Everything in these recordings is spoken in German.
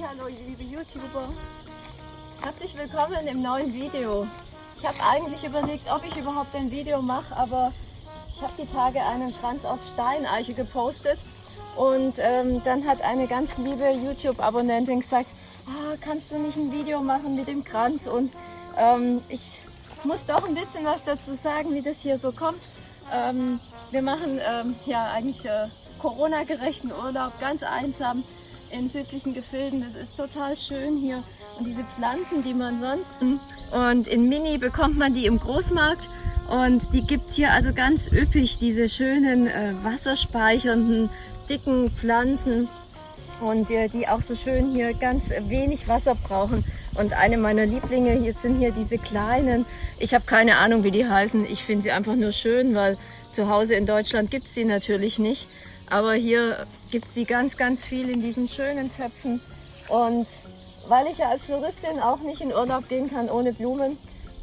Hallo liebe YouTuber. Herzlich willkommen im neuen Video. Ich habe eigentlich überlegt, ob ich überhaupt ein Video mache, aber ich habe die Tage einen Kranz aus Steineiche gepostet und ähm, dann hat eine ganz liebe YouTube-Abonnentin gesagt, ah, kannst du nicht ein Video machen mit dem Kranz und ähm, ich muss doch ein bisschen was dazu sagen, wie das hier so kommt. Ähm, wir machen ähm, ja eigentlich äh, Corona-gerechten Urlaub, ganz einsam in südlichen Gefilden. Das ist total schön hier. Und diese Pflanzen, die man sonst... Und in Mini bekommt man die im Großmarkt. Und die gibt hier also ganz üppig, diese schönen äh, wasserspeichernden, dicken Pflanzen. Und äh, die auch so schön hier ganz wenig Wasser brauchen. Und eine meiner Lieblinge hier sind hier diese kleinen, ich habe keine Ahnung wie die heißen, ich finde sie einfach nur schön, weil zu Hause in Deutschland gibt es sie natürlich nicht. Aber hier gibt es die ganz, ganz viel in diesen schönen Töpfen. Und weil ich ja als Floristin auch nicht in Urlaub gehen kann ohne Blumen,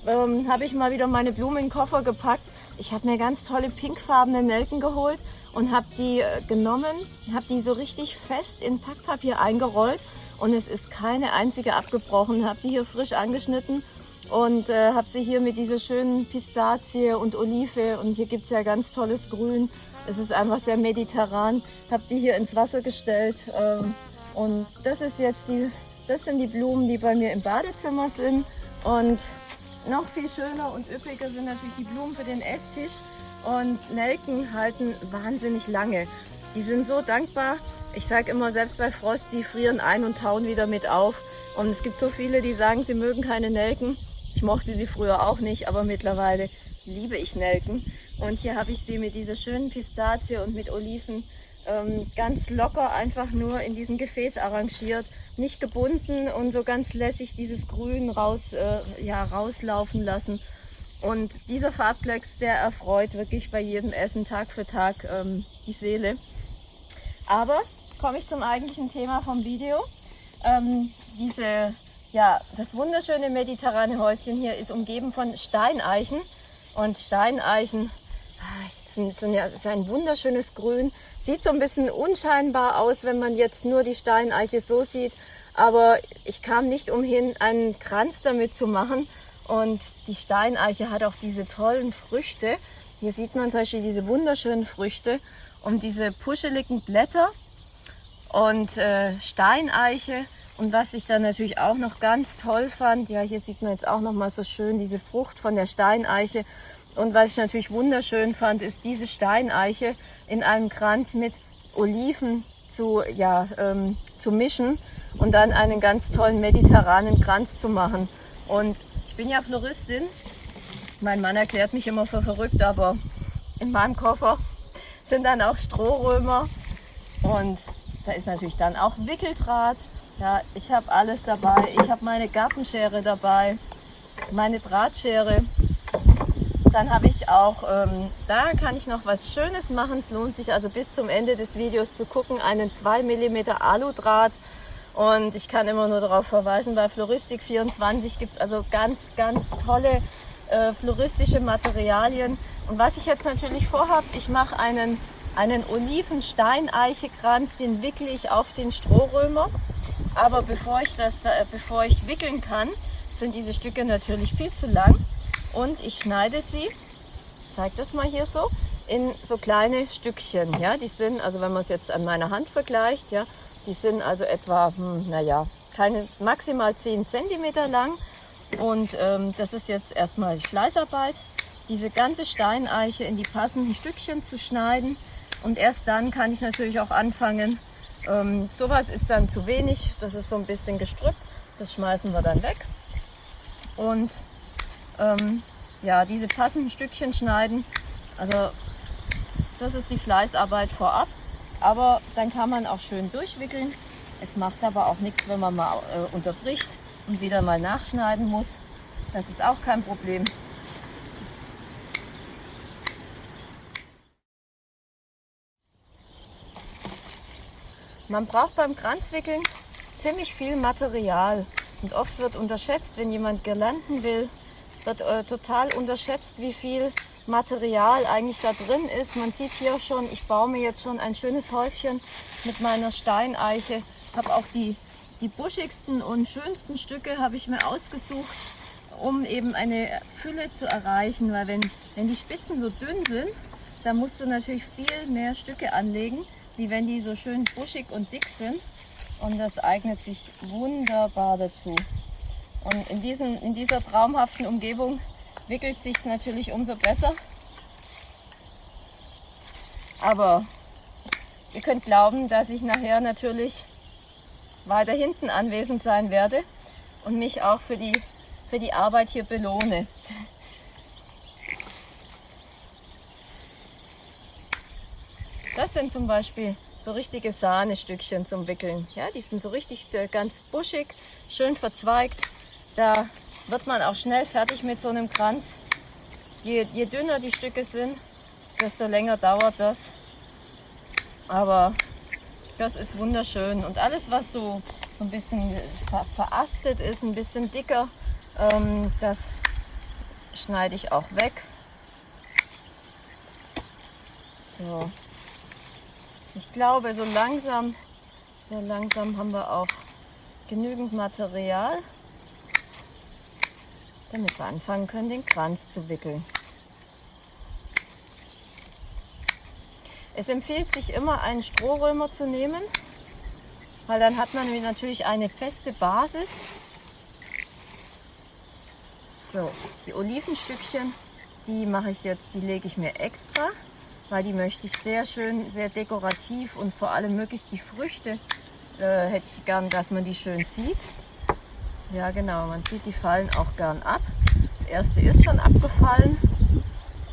ähm, habe ich mal wieder meine Blumen in den Koffer gepackt. Ich habe mir ganz tolle pinkfarbene Nelken geholt und habe die äh, genommen, habe die so richtig fest in Packpapier eingerollt und es ist keine einzige abgebrochen. Habe die hier frisch angeschnitten und äh, habe sie hier mit dieser schönen Pistazie und Olive und hier gibt es ja ganz tolles Grün. Es ist einfach sehr mediterran. Habe die hier ins Wasser gestellt ähm, und das ist jetzt die, das sind die Blumen, die bei mir im Badezimmer sind und noch viel schöner und üppiger sind natürlich die Blumen für den Esstisch und Nelken halten wahnsinnig lange. Die sind so dankbar. Ich sage immer, selbst bei Frost, die frieren ein und tauen wieder mit auf. Und es gibt so viele, die sagen, sie mögen keine Nelken. Ich mochte sie früher auch nicht, aber mittlerweile liebe ich Nelken. Und hier habe ich sie mit dieser schönen Pistazie und mit Oliven ähm, ganz locker einfach nur in diesem Gefäß arrangiert, nicht gebunden und so ganz lässig dieses Grün raus, äh, ja, rauslaufen lassen. Und dieser Farbplex, der erfreut wirklich bei jedem Essen Tag für Tag ähm, die Seele. Aber komme ich zum eigentlichen Thema vom Video. Ähm, diese ja, das wunderschöne mediterrane Häuschen hier ist umgeben von Steineichen. Und Steineichen ah, sind ja, ist ein wunderschönes Grün. Sieht so ein bisschen unscheinbar aus, wenn man jetzt nur die Steineiche so sieht. Aber ich kam nicht umhin, einen Kranz damit zu machen. Und die Steineiche hat auch diese tollen Früchte. Hier sieht man zum Beispiel diese wunderschönen Früchte und diese puscheligen Blätter. Und äh, Steineiche und was ich dann natürlich auch noch ganz toll fand, ja, hier sieht man jetzt auch noch mal so schön diese Frucht von der Steineiche. Und was ich natürlich wunderschön fand, ist diese Steineiche in einem Kranz mit Oliven zu, ja, ähm, zu mischen und dann einen ganz tollen mediterranen Kranz zu machen. Und ich bin ja Floristin. Mein Mann erklärt mich immer für verrückt, aber in meinem Koffer sind dann auch Strohrömer und da ist natürlich dann auch Wickeldraht ja, ich habe alles dabei. Ich habe meine Gartenschere dabei, meine Drahtschere. Dann habe ich auch, ähm, da kann ich noch was Schönes machen. Es lohnt sich also bis zum Ende des Videos zu gucken, einen 2 mm Aludraht. Und ich kann immer nur darauf verweisen, bei Floristik24 gibt es also ganz, ganz tolle äh, floristische Materialien. Und was ich jetzt natürlich vorhabe, ich mache einen, einen Olivensteineichekranz, den wickle ich auf den Strohrömer. Aber bevor ich, das da, bevor ich wickeln kann, sind diese Stücke natürlich viel zu lang. Und ich schneide sie, ich zeige das mal hier so, in so kleine Stückchen. Ja, die sind, also wenn man es jetzt an meiner Hand vergleicht, ja, die sind also etwa, hm, naja, keine, maximal 10 cm lang. Und ähm, das ist jetzt erstmal Fleißarbeit, diese ganze Steineiche in die passenden Stückchen zu schneiden. Und erst dann kann ich natürlich auch anfangen, ähm, sowas ist dann zu wenig, das ist so ein bisschen gestrüpp, das schmeißen wir dann weg. Und ähm, ja, diese passenden Stückchen schneiden, also das ist die Fleißarbeit vorab. Aber dann kann man auch schön durchwickeln. Es macht aber auch nichts, wenn man mal äh, unterbricht und wieder mal nachschneiden muss. Das ist auch kein Problem. Man braucht beim Kranzwickeln ziemlich viel Material und oft wird unterschätzt, wenn jemand Girlanden will, wird äh, total unterschätzt, wie viel Material eigentlich da drin ist. Man sieht hier schon, ich baue mir jetzt schon ein schönes Häufchen mit meiner Steineiche. Ich habe auch die die buschigsten und schönsten Stücke habe ich mir ausgesucht, um eben eine Fülle zu erreichen, weil wenn, wenn die Spitzen so dünn sind, dann musst du natürlich viel mehr Stücke anlegen, wie wenn die so schön buschig und dick sind. Und das eignet sich wunderbar dazu. Und in, diesem, in dieser traumhaften Umgebung wickelt sich natürlich umso besser. Aber ihr könnt glauben, dass ich nachher natürlich weiter hinten anwesend sein werde und mich auch für die, für die Arbeit hier belohne. Das sind zum Beispiel so richtige Sahnestückchen zum Wickeln. Ja, die sind so richtig äh, ganz buschig, schön verzweigt. Da wird man auch schnell fertig mit so einem Kranz. Je, je dünner die Stücke sind, desto länger dauert das. Aber das ist wunderschön. Und alles, was so, so ein bisschen ver verastet ist, ein bisschen dicker, ähm, das schneide ich auch weg. So. Ich glaube, so langsam, so langsam haben wir auch genügend Material, damit wir anfangen können, den Kranz zu wickeln. Es empfiehlt sich immer einen Strohrömer zu nehmen, weil dann hat man natürlich eine feste Basis. So, die Olivenstückchen, die mache ich jetzt, die lege ich mir extra, weil die möchte ich sehr schön, sehr dekorativ und vor allem möglichst die Früchte äh, hätte ich gern, dass man die schön sieht. Ja genau, man sieht, die fallen auch gern ab. Das erste ist schon abgefallen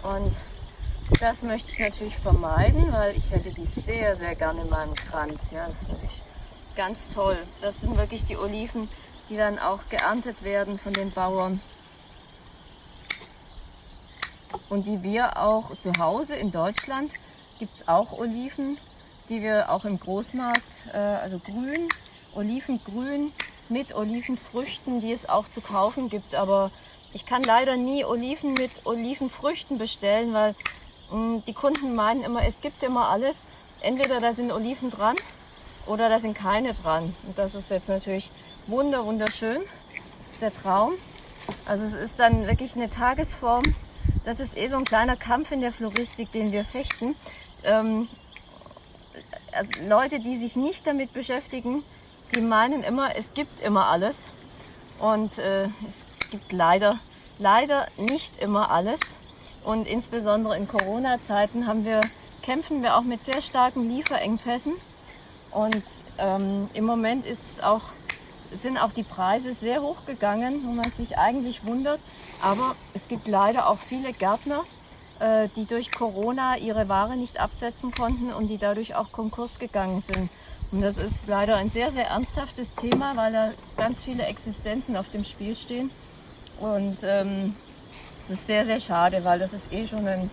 und das möchte ich natürlich vermeiden, weil ich hätte die sehr, sehr gerne in meinem Kranz. Ja, das ist natürlich ganz toll. Das sind wirklich die Oliven, die dann auch geerntet werden von den Bauern. Und die wir auch zu Hause in Deutschland gibt es auch Oliven, die wir auch im Großmarkt, äh, also grün, Olivengrün mit Olivenfrüchten, die es auch zu kaufen gibt. Aber ich kann leider nie Oliven mit Olivenfrüchten bestellen, weil Mm, die Kunden meinen immer, es gibt immer alles. Entweder da sind Oliven dran oder da sind keine dran. Und das ist jetzt natürlich wunder, wunderschön. Das ist der Traum. Also es ist dann wirklich eine Tagesform. Das ist eh so ein kleiner Kampf in der Floristik, den wir fechten. Ähm, also Leute, die sich nicht damit beschäftigen, die meinen immer, es gibt immer alles. Und äh, es gibt leider, leider nicht immer alles. Und insbesondere in Corona-Zeiten haben wir, kämpfen wir auch mit sehr starken Lieferengpässen. Und ähm, im Moment ist auch, sind auch die Preise sehr hoch gegangen, wo man sich eigentlich wundert. Aber es gibt leider auch viele Gärtner, äh, die durch Corona ihre Ware nicht absetzen konnten und die dadurch auch Konkurs gegangen sind. Und das ist leider ein sehr, sehr ernsthaftes Thema, weil da ganz viele Existenzen auf dem Spiel stehen. Und ähm, das ist sehr, sehr schade, weil das ist eh schon ein,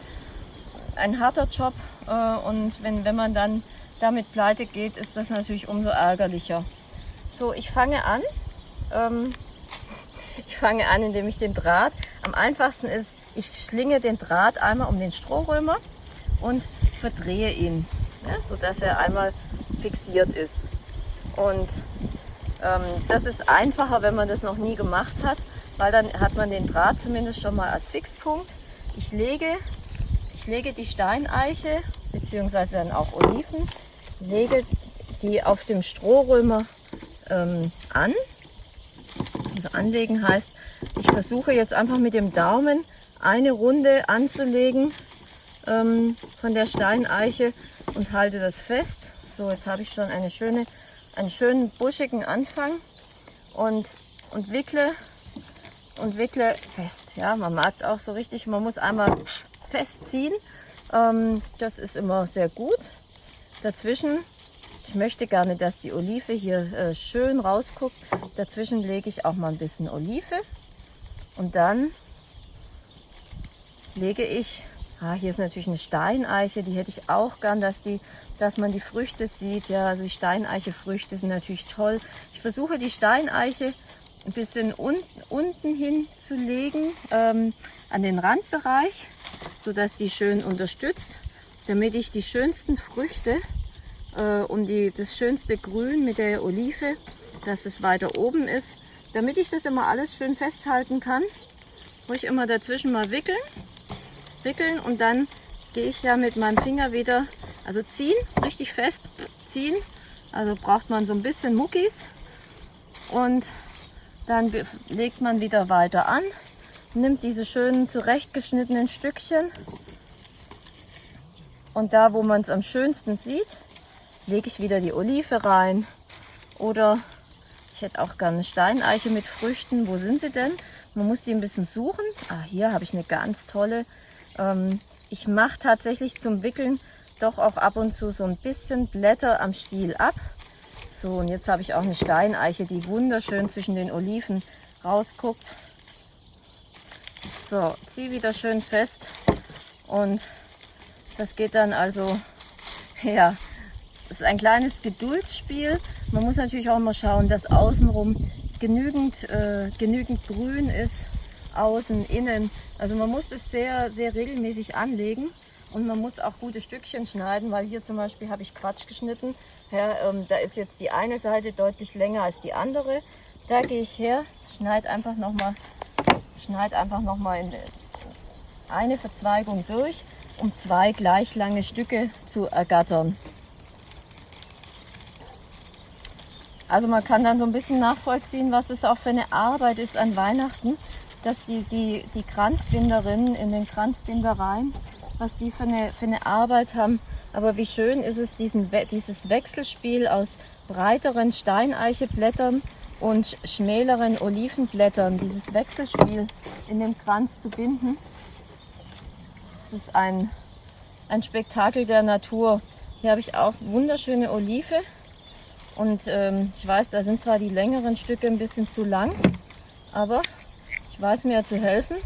ein harter Job äh, und wenn, wenn man dann damit pleite geht, ist das natürlich umso ärgerlicher. So, ich fange an. Ähm, ich fange an, indem ich den Draht, am einfachsten ist, ich schlinge den Draht einmal um den Strohrömer und verdrehe ihn, ja, sodass er einmal fixiert ist. Und ähm, das ist einfacher, wenn man das noch nie gemacht hat, weil dann hat man den Draht zumindest schon mal als Fixpunkt. Ich lege, ich lege die Steineiche bzw. dann auch Oliven, lege die auf dem Strohrömer ähm, an. Anlegen heißt, ich versuche jetzt einfach mit dem Daumen eine Runde anzulegen ähm, von der Steineiche und halte das fest. So, jetzt habe ich schon eine schöne, einen schönen buschigen Anfang und, und wickle und wickle fest. Ja, man merkt auch so richtig, man muss einmal festziehen. Ähm, das ist immer sehr gut. Dazwischen, ich möchte gerne, dass die Olive hier äh, schön rausguckt. Dazwischen lege ich auch mal ein bisschen Olive. Und dann lege ich, ah, hier ist natürlich eine Steineiche, die hätte ich auch gern, dass, die, dass man die Früchte sieht. Ja, also die Steineiche-Früchte sind natürlich toll. Ich versuche die Steineiche ein bisschen un unten hinzulegen ähm, an den Randbereich, sodass die schön unterstützt, damit ich die schönsten Früchte äh, und die, das schönste Grün mit der Olive dass es weiter oben ist. Damit ich das immer alles schön festhalten kann, muss ich immer dazwischen mal wickeln, wickeln und dann gehe ich ja mit meinem Finger wieder, also ziehen, richtig fest ziehen. Also braucht man so ein bisschen Muckis und dann legt man wieder weiter an, nimmt diese schönen zurechtgeschnittenen Stückchen und da, wo man es am schönsten sieht, lege ich wieder die Olive rein. Oder ich hätte auch gerne Steineiche mit Früchten. Wo sind sie denn? Man muss die ein bisschen suchen. Ah, hier habe ich eine ganz tolle. Ähm, ich mache tatsächlich zum Wickeln doch auch ab und zu so ein bisschen Blätter am Stiel ab. So, und jetzt habe ich auch eine Steineiche, die wunderschön zwischen den Oliven rausguckt. So, zieh wieder schön fest und das geht dann also, ja, es ist ein kleines Geduldsspiel. Man muss natürlich auch immer schauen, dass außenrum genügend, äh, genügend grün ist, außen, innen. Also man muss es sehr, sehr regelmäßig anlegen und man muss auch gute Stückchen schneiden, weil hier zum Beispiel habe ich Quatsch geschnitten. Ja, ähm, da ist jetzt die eine Seite deutlich länger als die andere. Da gehe ich her, schneide einfach nochmal schneid einfach noch mal in eine Verzweigung durch um zwei gleich lange Stücke zu ergattern. Also man kann dann so ein bisschen nachvollziehen, was es auch für eine Arbeit ist an Weihnachten, dass die, die, die Kranzbinderinnen in den Kranzbindereien, was die für eine, für eine Arbeit haben. Aber wie schön ist es, diesen, dieses Wechselspiel aus breiteren Steineicheblättern und schmäleren Olivenblättern, dieses Wechselspiel in den Kranz zu binden ist ein, ein Spektakel der Natur. Hier habe ich auch wunderschöne Olive. Und ähm, ich weiß, da sind zwar die längeren Stücke ein bisschen zu lang, aber ich weiß mir zu helfen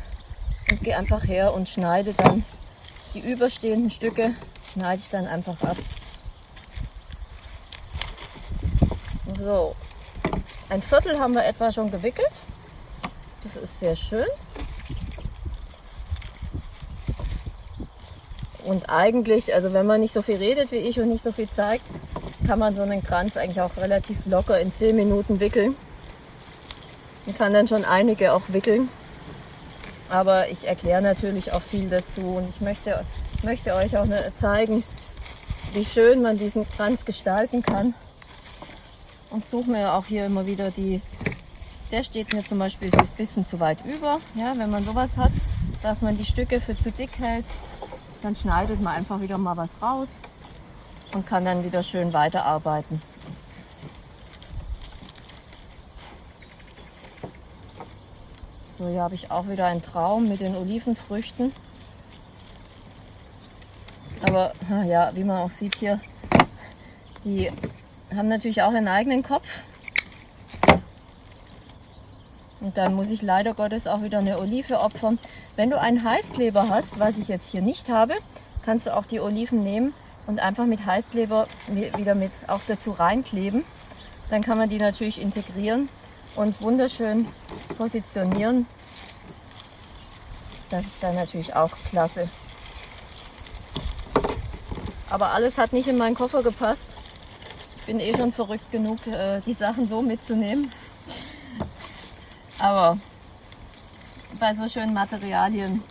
und gehe einfach her und schneide dann die überstehenden Stücke, schneide ich dann einfach ab. So, ein Viertel haben wir etwa schon gewickelt. Das ist sehr schön. Und eigentlich, also wenn man nicht so viel redet wie ich und nicht so viel zeigt, kann man so einen Kranz eigentlich auch relativ locker in 10 Minuten wickeln. Man kann dann schon einige auch wickeln. Aber ich erkläre natürlich auch viel dazu und ich möchte, möchte euch auch zeigen, wie schön man diesen Kranz gestalten kann. Und suche mir auch hier immer wieder die, der steht mir zum Beispiel ein bisschen zu weit über. Ja, wenn man sowas hat, dass man die Stücke für zu dick hält, dann schneidet man einfach wieder mal was raus und kann dann wieder schön weiterarbeiten. So, hier habe ich auch wieder einen Traum mit den Olivenfrüchten. Aber ja, wie man auch sieht hier, die haben natürlich auch einen eigenen Kopf. Und dann muss ich leider Gottes auch wieder eine Olive opfern. Wenn du einen Heißkleber hast, was ich jetzt hier nicht habe, kannst du auch die Oliven nehmen und einfach mit Heißkleber wieder mit auch dazu reinkleben. Dann kann man die natürlich integrieren und wunderschön positionieren. Das ist dann natürlich auch klasse. Aber alles hat nicht in meinen Koffer gepasst. Ich bin eh schon verrückt genug, äh, die Sachen so mitzunehmen. Aber bei so schönen Materialien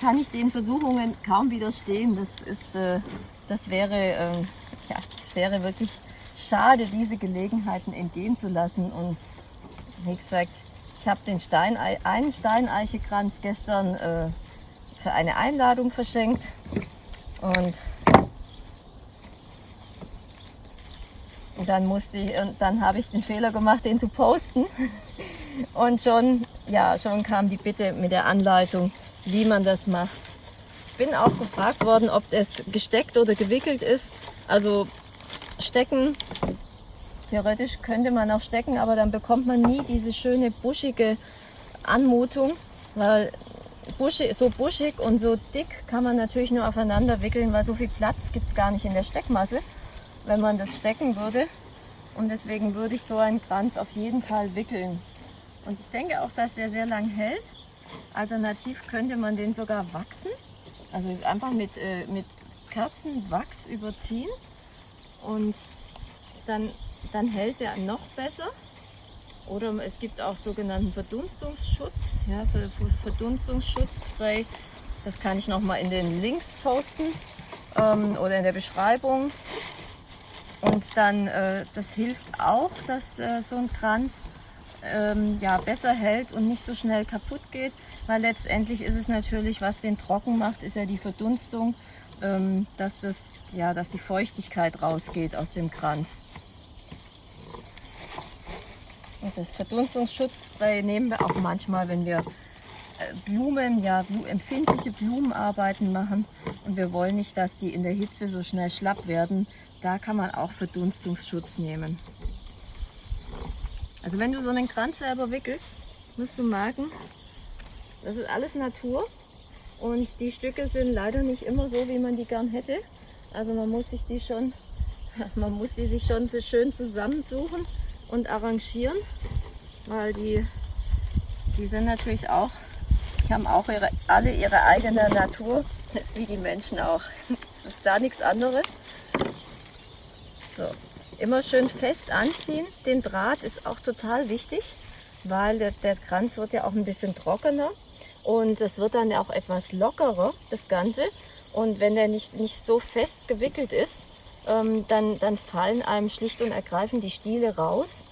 kann ich den Versuchungen kaum widerstehen. Das, ist, äh, das, wäre, äh, ja, das wäre wirklich schade, diese Gelegenheiten entgehen zu lassen. Und wie gesagt, ich habe den Steinei einen Steineichekranz gestern äh, für eine Einladung verschenkt. Und dann musste ich, und dann habe ich den Fehler gemacht, den zu posten. Und schon, ja, schon kam die Bitte mit der Anleitung, wie man das macht. Ich bin auch gefragt worden, ob es gesteckt oder gewickelt ist. Also stecken, theoretisch könnte man auch stecken, aber dann bekommt man nie diese schöne buschige Anmutung, weil buschig, so buschig und so dick kann man natürlich nur aufeinander wickeln, weil so viel Platz gibt es gar nicht in der Steckmasse, wenn man das stecken würde. Und deswegen würde ich so einen Kranz auf jeden Fall wickeln. Und ich denke auch, dass der sehr lang hält. Alternativ könnte man den sogar wachsen. Also einfach mit, äh, mit Kerzenwachs überziehen. Und dann dann hält er noch besser. Oder es gibt auch sogenannten Verdunstungsschutz, ja, Verdunstungsschutzspray. Das kann ich noch mal in den Links posten ähm, oder in der Beschreibung. Und dann, äh, das hilft auch, dass äh, so ein Kranz ähm, ja, besser hält und nicht so schnell kaputt geht, weil letztendlich ist es natürlich, was den trocken macht, ist ja die Verdunstung, ähm, dass, das, ja, dass die Feuchtigkeit rausgeht aus dem Kranz. Und das Verdunstungsschutzspray nehmen wir auch manchmal, wenn wir äh, Blumen, ja, empfindliche Blumenarbeiten machen und wir wollen nicht, dass die in der Hitze so schnell schlapp werden. Da kann man auch Verdunstungsschutz nehmen. Also wenn du so einen Kranz selber wickelst, musst du merken, das ist alles Natur und die Stücke sind leider nicht immer so, wie man die gern hätte. Also man muss sich die schon, man muss die sich schon so schön zusammensuchen und arrangieren, weil die, die sind natürlich auch, die haben auch ihre, alle ihre eigene Natur, wie die Menschen auch. Es ist da nichts anderes. So, immer schön fest anziehen. Den Draht ist auch total wichtig, weil der, der Kranz wird ja auch ein bisschen trockener und es wird dann auch etwas lockerer, das Ganze. Und wenn der nicht, nicht so fest gewickelt ist, ähm, dann, dann fallen einem schlicht und ergreifend die Stiele raus.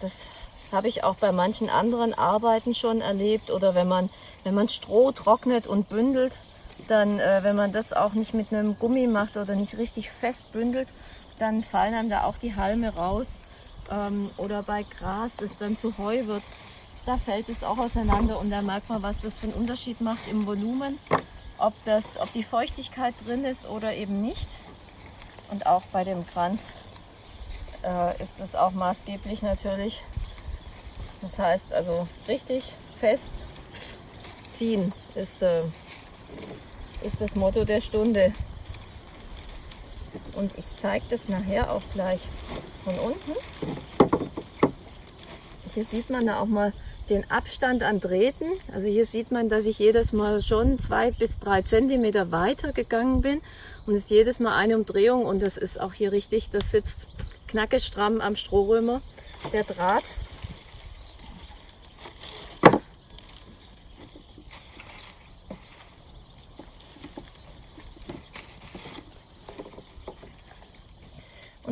Das habe ich auch bei manchen anderen Arbeiten schon erlebt. Oder wenn man, wenn man Stroh trocknet und bündelt, dann, äh, wenn man das auch nicht mit einem Gummi macht oder nicht richtig fest bündelt, dann fallen einem da auch die Halme raus. Ähm, oder bei Gras, das dann zu Heu wird, da fällt es auch auseinander und da merkt man, was das für einen Unterschied macht im Volumen, ob, das, ob die Feuchtigkeit drin ist oder eben nicht. Und auch bei dem Kranz äh, ist das auch maßgeblich natürlich. Das heißt also richtig fest ziehen ist, äh, ist das Motto der Stunde. Und ich zeige das nachher auch gleich von unten. Hier sieht man da auch mal den Abstand an Drähten. Also hier sieht man, dass ich jedes Mal schon zwei bis drei Zentimeter weiter gegangen bin und es ist jedes Mal eine Umdrehung und das ist auch hier richtig, das sitzt knackestramm am Strohrömer, der Draht.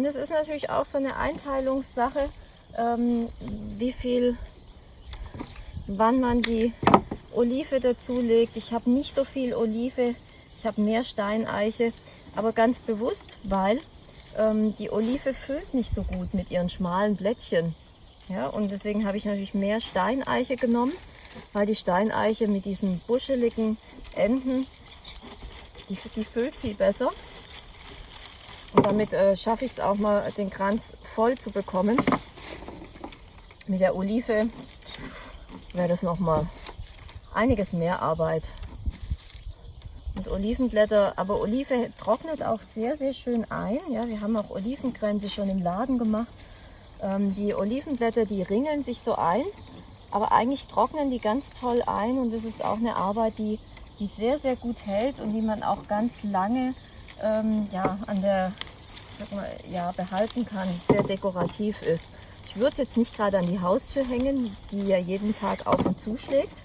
Und es ist natürlich auch so eine Einteilungssache, ähm, wie viel, wann man die Olive dazulegt. Ich habe nicht so viel Olive, ich habe mehr Steineiche, aber ganz bewusst, weil ähm, die Olive füllt nicht so gut mit ihren schmalen Blättchen. Ja, und deswegen habe ich natürlich mehr Steineiche genommen, weil die Steineiche mit diesen buscheligen Enden, die, die füllt viel besser. Und damit äh, schaffe ich es auch mal, den Kranz voll zu bekommen. Mit der Olive wäre das noch mal einiges mehr Arbeit. Und Olivenblätter, aber Olive trocknet auch sehr, sehr schön ein. Ja, wir haben auch Olivenkränze schon im Laden gemacht. Ähm, die Olivenblätter, die ringeln sich so ein, aber eigentlich trocknen die ganz toll ein und das ist auch eine Arbeit, die, die sehr, sehr gut hält und die man auch ganz lange ähm, ja, an der, mal, ja, behalten kann, sehr dekorativ ist. Ich würde es jetzt nicht gerade an die Haustür hängen, die ja jeden Tag auf und zuschlägt.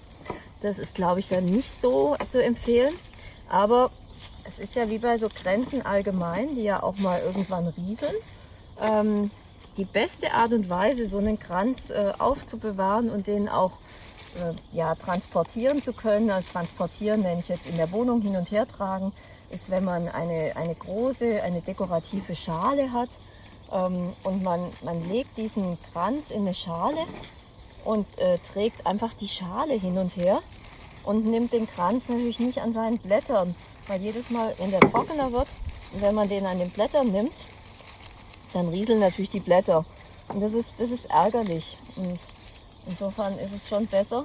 Das ist, glaube ich, dann nicht so zu empfehlen. Aber es ist ja wie bei so Grenzen allgemein, die ja auch mal irgendwann rieseln. Ähm, die beste Art und Weise, so einen Kranz äh, aufzubewahren und den auch äh, ja, transportieren zu können, also transportieren nenne ich jetzt in der Wohnung hin und her tragen, ist, wenn man eine, eine große, eine dekorative Schale hat ähm, und man, man legt diesen Kranz in eine Schale und äh, trägt einfach die Schale hin und her und nimmt den Kranz natürlich nicht an seinen Blättern, weil jedes Mal, wenn der trockener wird und wenn man den an den Blättern nimmt, dann rieseln natürlich die Blätter. Und das ist, das ist ärgerlich. Und insofern ist es schon besser,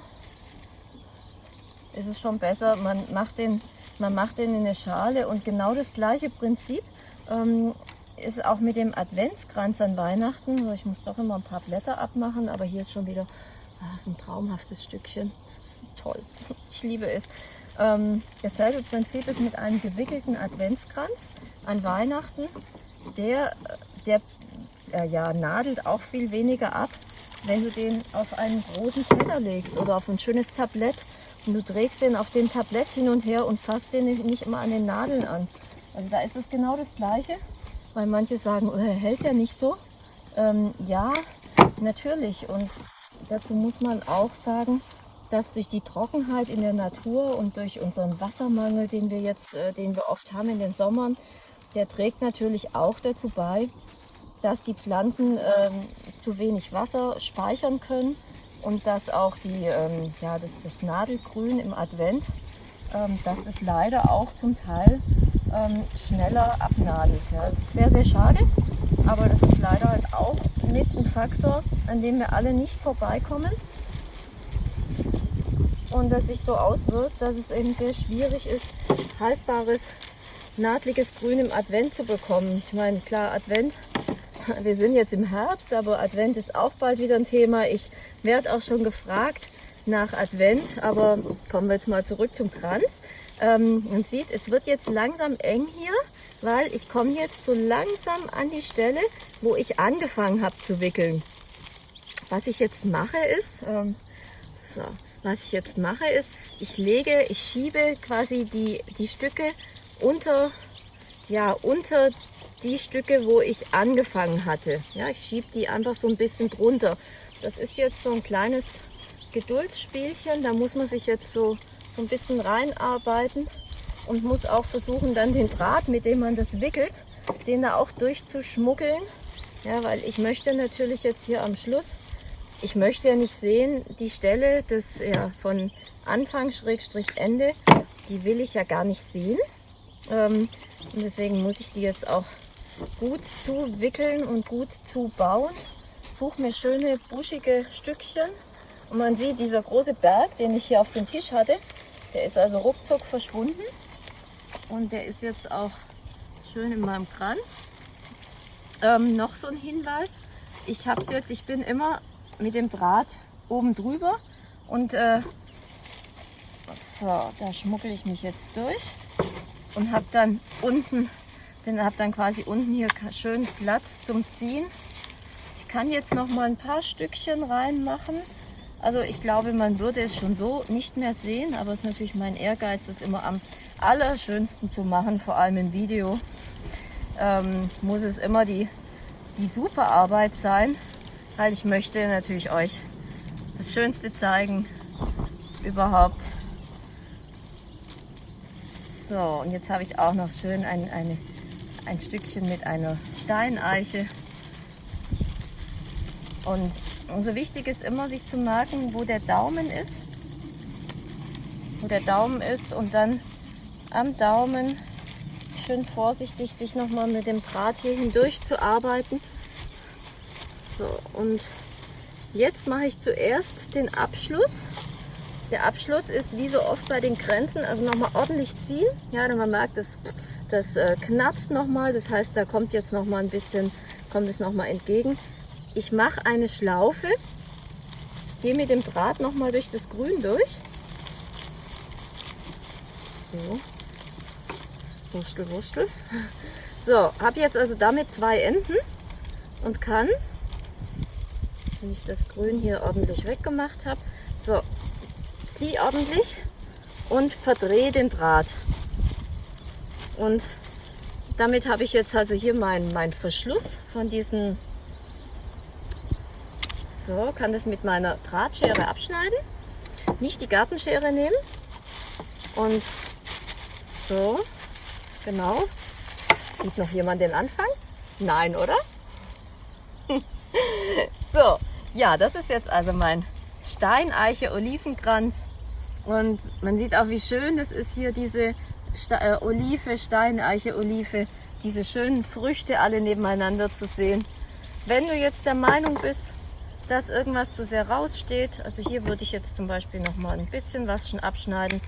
ist es schon besser, man macht den, man macht den in eine Schale und genau das gleiche Prinzip ähm, ist auch mit dem Adventskranz an Weihnachten. Ich muss doch immer ein paar Blätter abmachen, aber hier ist schon wieder ah, so ein traumhaftes Stückchen. Das ist toll. Ich liebe es. Ähm, dasselbe Prinzip ist mit einem gewickelten Adventskranz an Weihnachten. Der, der er ja nadelt auch viel weniger ab, wenn du den auf einen großen Teller legst oder auf ein schönes Tablett du trägst den auf dem Tablett hin und her und fasst den nicht immer an den Nadeln an. Also da ist es genau das Gleiche, weil manche sagen, oh, er hält ja nicht so. Ähm, ja, natürlich. Und dazu muss man auch sagen, dass durch die Trockenheit in der Natur und durch unseren Wassermangel, den wir jetzt, äh, den wir oft haben in den Sommern, der trägt natürlich auch dazu bei, dass die Pflanzen ähm, zu wenig Wasser speichern können und dass auch die, ähm, ja, das, das, Nadelgrün im Advent, ähm, das ist leider auch zum Teil ähm, schneller abnadelt. Ja. Das ist sehr, sehr schade, aber das ist leider halt auch mit ein Faktor, an dem wir alle nicht vorbeikommen und das sich so auswirkt, dass es eben sehr schwierig ist, haltbares, nadliges Grün im Advent zu bekommen. Ich meine, klar, Advent wir sind jetzt im Herbst, aber Advent ist auch bald wieder ein Thema. Ich werde auch schon gefragt nach Advent, aber kommen wir jetzt mal zurück zum Kranz. Ähm, man sieht, es wird jetzt langsam eng hier, weil ich komme jetzt so langsam an die Stelle, wo ich angefangen habe zu wickeln. Was ich jetzt mache ist, ähm, so, was ich jetzt mache ist, ich lege, ich schiebe quasi die, die Stücke unter, ja, unter die Stücke, wo ich angefangen hatte. Ja, ich schiebe die einfach so ein bisschen drunter. Das ist jetzt so ein kleines Geduldsspielchen. Da muss man sich jetzt so, so ein bisschen reinarbeiten und muss auch versuchen, dann den Draht, mit dem man das wickelt, den da auch durchzuschmuggeln. Ja, weil ich möchte natürlich jetzt hier am Schluss, ich möchte ja nicht sehen, die Stelle des, ja, von Anfang Schrägstrich Ende, die will ich ja gar nicht sehen. Ähm, und deswegen muss ich die jetzt auch gut zu wickeln und gut zu bauen. Suche mir schöne buschige Stückchen. Und man sieht, dieser große Berg, den ich hier auf dem Tisch hatte, der ist also ruckzuck verschwunden. Und der ist jetzt auch schön in meinem Kranz. Ähm, noch so ein Hinweis. Ich habe jetzt, ich bin immer mit dem Draht oben drüber und äh, so, da schmuggel ich mich jetzt durch und habe dann unten habe dann quasi unten hier schön Platz zum Ziehen. Ich kann jetzt noch mal ein paar Stückchen reinmachen. Also ich glaube, man würde es schon so nicht mehr sehen, aber es ist natürlich mein Ehrgeiz, das immer am allerschönsten zu machen, vor allem im Video. Ähm, muss es immer die, die super Arbeit sein, weil ich möchte natürlich euch das Schönste zeigen überhaupt. So, und jetzt habe ich auch noch schön ein, eine ein Stückchen mit einer Steineiche. Und so wichtig ist immer, sich zu merken, wo der Daumen ist. Wo der Daumen ist und dann am Daumen schön vorsichtig sich nochmal mit dem Draht hier hindurch zu arbeiten. So, und jetzt mache ich zuerst den Abschluss. Der Abschluss ist wie so oft bei den Grenzen, also nochmal ordentlich ziehen. Ja, man merkt, das das äh, knarzt nochmal, das heißt, da kommt jetzt noch mal ein bisschen, kommt es nochmal entgegen. Ich mache eine Schlaufe, gehe mit dem Draht nochmal durch das Grün durch. So, Wurstel, Wurstel. So, habe jetzt also damit zwei Enden und kann, wenn ich das Grün hier ordentlich weggemacht habe, so, ziehe ordentlich und verdrehe den Draht. Und damit habe ich jetzt also hier meinen mein Verschluss von diesen. So, kann das mit meiner Drahtschere abschneiden. Nicht die Gartenschere nehmen. Und so, genau. Sieht noch jemand den Anfang? Nein, oder? so, ja, das ist jetzt also mein Steineiche-Olivenkranz. Und man sieht auch, wie schön das ist hier, diese Sta äh, Olive, Steineiche, Olive, diese schönen Früchte alle nebeneinander zu sehen. Wenn du jetzt der Meinung bist, dass irgendwas zu sehr raussteht, also hier würde ich jetzt zum Beispiel noch mal ein bisschen was schon abschneiden,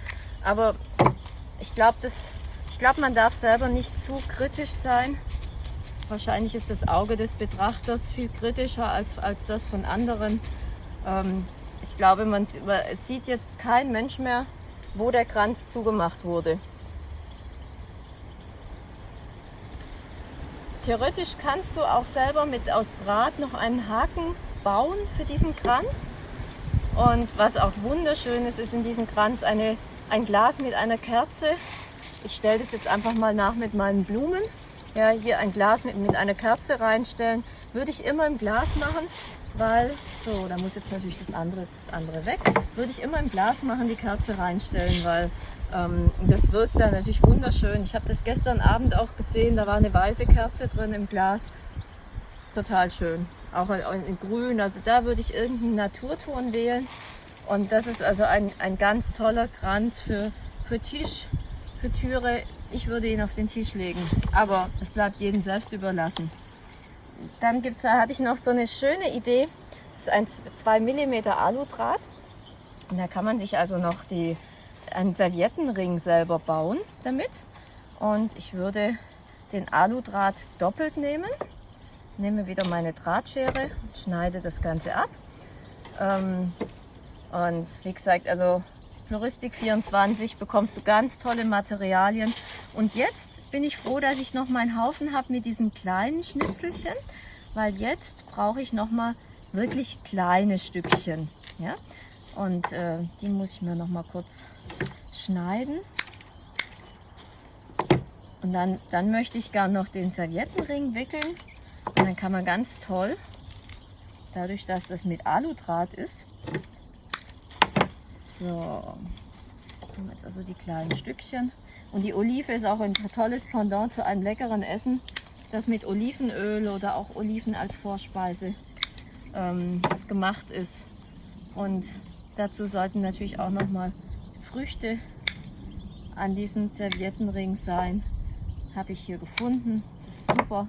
aber ich glaube, ich glaube, man darf selber nicht zu kritisch sein. Wahrscheinlich ist das Auge des Betrachters viel kritischer als, als das von anderen. Ähm, ich glaube, man sieht jetzt kein Mensch mehr, wo der Kranz zugemacht wurde. theoretisch kannst du auch selber mit aus Draht noch einen Haken bauen für diesen Kranz. Und was auch wunderschön ist, ist in diesem Kranz eine, ein Glas mit einer Kerze. Ich stelle das jetzt einfach mal nach mit meinen Blumen. Ja, hier ein Glas mit, mit einer Kerze reinstellen. Würde ich immer im Glas machen, weil, so, da muss jetzt natürlich das andere, das andere weg. Würde ich immer im Glas machen, die Kerze reinstellen, weil ähm, das wirkt dann natürlich wunderschön. Ich habe das gestern Abend auch gesehen, da war eine weiße Kerze drin im Glas. Ist total schön. Auch in, in grün, also da würde ich irgendeinen Naturton wählen. Und das ist also ein, ein ganz toller Kranz für, für Tisch, für Türe. Ich würde ihn auf den Tisch legen, aber es bleibt jedem selbst überlassen. Dann gibt's, hatte ich noch so eine schöne Idee. Das ist ein 2 mm Aludraht. Und da kann man sich also noch die, einen Serviettenring selber bauen damit. Und ich würde den Aludraht doppelt nehmen. Nehme wieder meine Drahtschere schneide das Ganze ab. Ähm, und wie gesagt, also Floristik 24 bekommst du ganz tolle Materialien. Und jetzt bin ich froh, dass ich noch meinen Haufen habe mit diesen kleinen Schnipselchen, weil jetzt brauche ich noch mal wirklich kleine Stückchen. Ja? Und äh, die muss ich mir noch mal kurz schneiden. Und dann, dann möchte ich gern noch den Serviettenring wickeln. Und dann kann man ganz toll, dadurch, dass das mit Aludraht ist, so, nehmen jetzt also die kleinen Stückchen. Und die Olive ist auch ein tolles Pendant zu einem leckeren Essen, das mit Olivenöl oder auch Oliven als Vorspeise ähm, gemacht ist. Und dazu sollten natürlich auch nochmal Früchte an diesem Serviettenring sein. Habe ich hier gefunden. Das ist super.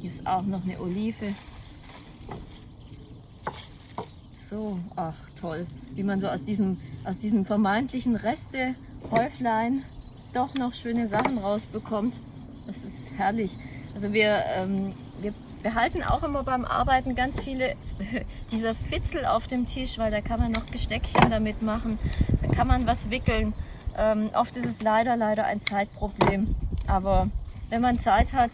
Hier ist auch noch eine Olive. So, ach toll, wie man so aus diesem, aus diesem vermeintlichen Reste-Häuflein doch noch schöne Sachen rausbekommt. Das ist herrlich. Also wir, ähm, wir behalten auch immer beim Arbeiten ganz viele dieser Fitzel auf dem Tisch, weil da kann man noch Gesteckchen damit machen, da kann man was wickeln. Ähm, oft ist es leider, leider ein Zeitproblem. Aber wenn man Zeit hat,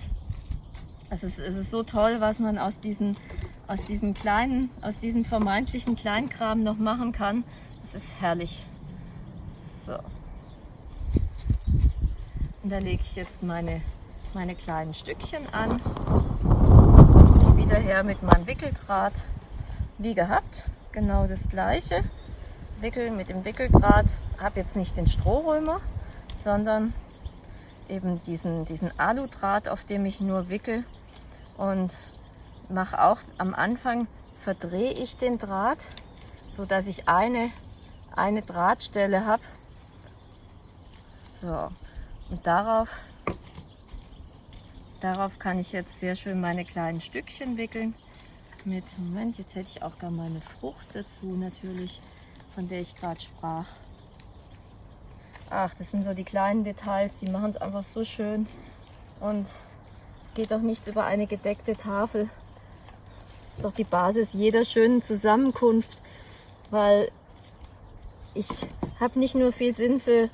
es ist, es ist so toll, was man aus diesen aus diesen kleinen, aus diesem vermeintlichen Kleinkram noch machen kann. Das ist herrlich. So. Und da lege ich jetzt meine, meine kleinen Stückchen an. Wieder her mit meinem Wickeldraht. Wie gehabt, genau das gleiche. Wickel mit dem Wickeldraht. Habe jetzt nicht den Strohrömer, sondern eben diesen, diesen Aludraht, auf dem ich nur wickel. Und mache auch am Anfang, verdrehe ich den Draht, so dass ich eine, eine Drahtstelle habe. So, und darauf, darauf kann ich jetzt sehr schön meine kleinen Stückchen wickeln. Mit, Moment, jetzt hätte ich auch gar meine Frucht dazu natürlich, von der ich gerade sprach. Ach, das sind so die kleinen Details, die machen es einfach so schön. Und es geht auch nichts über eine gedeckte Tafel ist doch die Basis jeder schönen Zusammenkunft, weil ich habe nicht nur viel Sinn für,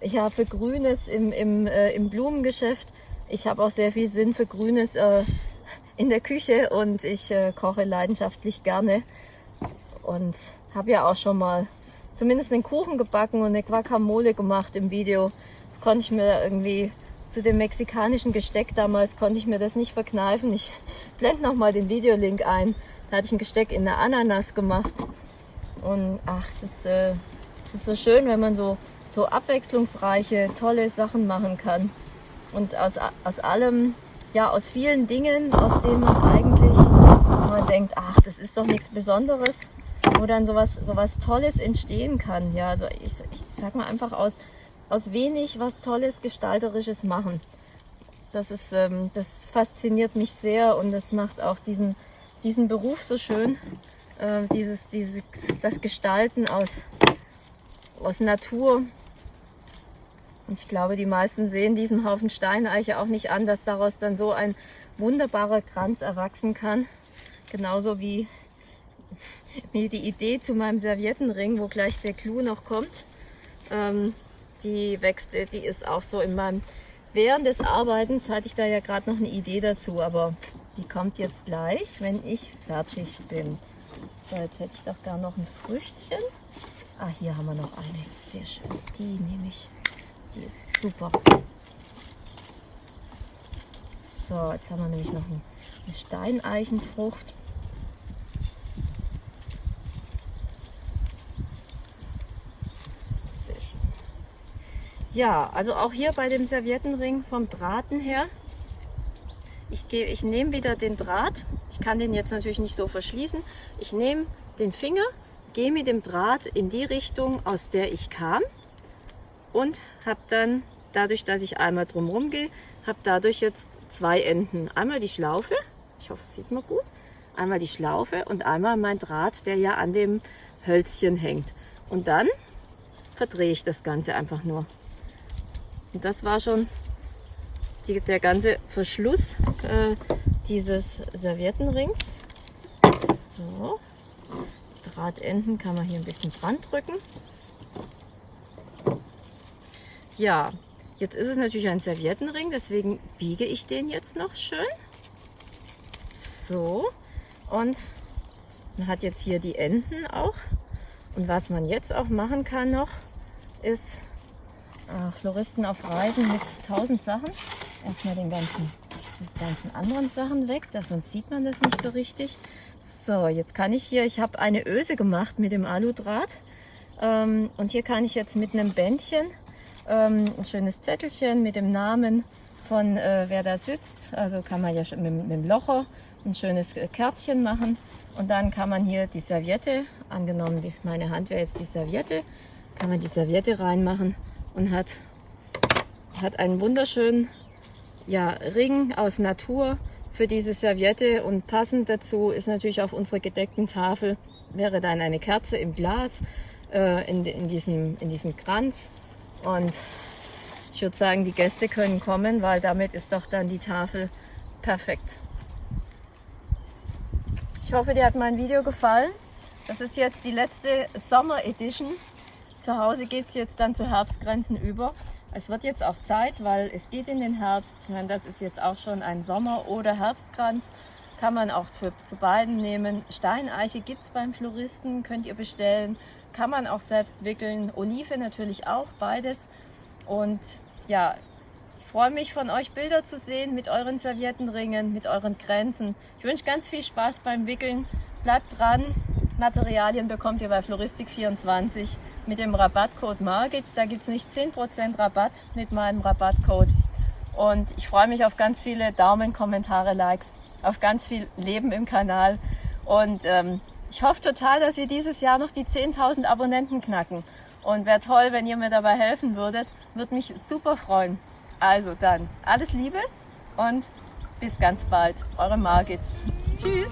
äh, ja, für Grünes im, im, äh, im Blumengeschäft, ich habe auch sehr viel Sinn für Grünes äh, in der Küche und ich äh, koche leidenschaftlich gerne und habe ja auch schon mal zumindest einen Kuchen gebacken und eine Guacamole gemacht im Video. Das konnte ich mir irgendwie zu dem mexikanischen Gesteck damals konnte ich mir das nicht verkneifen. Ich blende noch mal den Videolink ein. Da hatte ich ein Gesteck in der Ananas gemacht. Und ach, es ist, äh, ist so schön, wenn man so, so abwechslungsreiche, tolle Sachen machen kann. Und aus, aus allem, ja, aus vielen Dingen, aus denen man eigentlich man denkt, ach, das ist doch nichts Besonderes, wo dann sowas, sowas Tolles entstehen kann. Ja, also ich, ich sag mal einfach aus, aus wenig was Tolles, Gestalterisches machen. Das, ist, ähm, das fasziniert mich sehr und das macht auch diesen, diesen Beruf so schön. Äh, dieses, dieses, das Gestalten aus, aus Natur. Und ich glaube, die meisten sehen diesem Haufen Steineiche auch nicht an, dass daraus dann so ein wunderbarer Kranz erwachsen kann. Genauso wie, wie die Idee zu meinem Serviettenring, wo gleich der Clou noch kommt. Ähm, die wächst, die ist auch so in meinem während des Arbeitens hatte ich da ja gerade noch eine Idee dazu, aber die kommt jetzt gleich, wenn ich fertig bin. So, jetzt hätte ich doch da noch ein Früchtchen. Ah, hier haben wir noch eine. Sehr schön. Die nehme ich. Die ist super. So, jetzt haben wir nämlich noch eine Steineichenfrucht. Sehr schön. Ja, also auch hier bei dem Serviettenring vom Drahten her. Ich, gehe, ich nehme wieder den Draht. Ich kann den jetzt natürlich nicht so verschließen. Ich nehme den Finger, gehe mit dem Draht in die Richtung, aus der ich kam und habe dann, dadurch, dass ich einmal drumherum gehe, habe dadurch jetzt zwei Enden. Einmal die Schlaufe, ich hoffe, es sieht man gut, einmal die Schlaufe und einmal mein Draht, der ja an dem Hölzchen hängt. Und dann verdrehe ich das Ganze einfach nur. Und das war schon die, der ganze Verschluss äh, dieses Serviettenrings. So, Drahtenden kann man hier ein bisschen dran drücken. Ja, jetzt ist es natürlich ein Serviettenring, deswegen biege ich den jetzt noch schön. So, und man hat jetzt hier die Enden auch. Und was man jetzt auch machen kann noch, ist äh, Floristen auf Reisen mit tausend Sachen. Erstmal den ganzen, die ganzen anderen Sachen weg, da, sonst sieht man das nicht so richtig. So, jetzt kann ich hier, ich habe eine Öse gemacht mit dem Aludraht. Ähm, und hier kann ich jetzt mit einem Bändchen ähm, ein schönes Zettelchen mit dem Namen von äh, wer da sitzt. Also kann man ja mit, mit dem Locher ein schönes Kärtchen machen. Und dann kann man hier die Serviette, angenommen die, meine Hand wäre jetzt die Serviette, kann man die Serviette reinmachen und hat, hat einen wunderschönen ja, Ring aus Natur für diese Serviette. Und passend dazu ist natürlich auf unserer gedeckten Tafel wäre dann eine Kerze im Glas äh, in, in, diesem, in diesem Kranz und ich würde sagen, die Gäste können kommen, weil damit ist doch dann die Tafel perfekt. Ich hoffe, dir hat mein Video gefallen. Das ist jetzt die letzte Sommer Edition. Zu Hause geht es jetzt dann zu Herbstgrenzen über. Es wird jetzt auch Zeit, weil es geht in den Herbst. Ich meine, das ist jetzt auch schon ein Sommer- oder Herbstkranz. Kann man auch für, zu beiden nehmen. Steineiche gibt es beim Floristen, könnt ihr bestellen kann man auch selbst wickeln. Olive natürlich auch, beides. Und ja, ich freue mich von euch Bilder zu sehen mit euren Serviettenringen, mit euren Grenzen. Ich wünsche ganz viel Spaß beim Wickeln. Bleibt dran. Materialien bekommt ihr bei Floristik24 mit dem Rabattcode Margit. Da gibt es nicht 10% Rabatt mit meinem Rabattcode. Und ich freue mich auf ganz viele Daumen, Kommentare, Likes, auf ganz viel Leben im Kanal. Und ähm, ich hoffe total, dass wir dieses Jahr noch die 10.000 Abonnenten knacken. Und wäre toll, wenn ihr mir dabei helfen würdet. Würde mich super freuen. Also dann, alles Liebe und bis ganz bald. Eure Margit. Tschüss.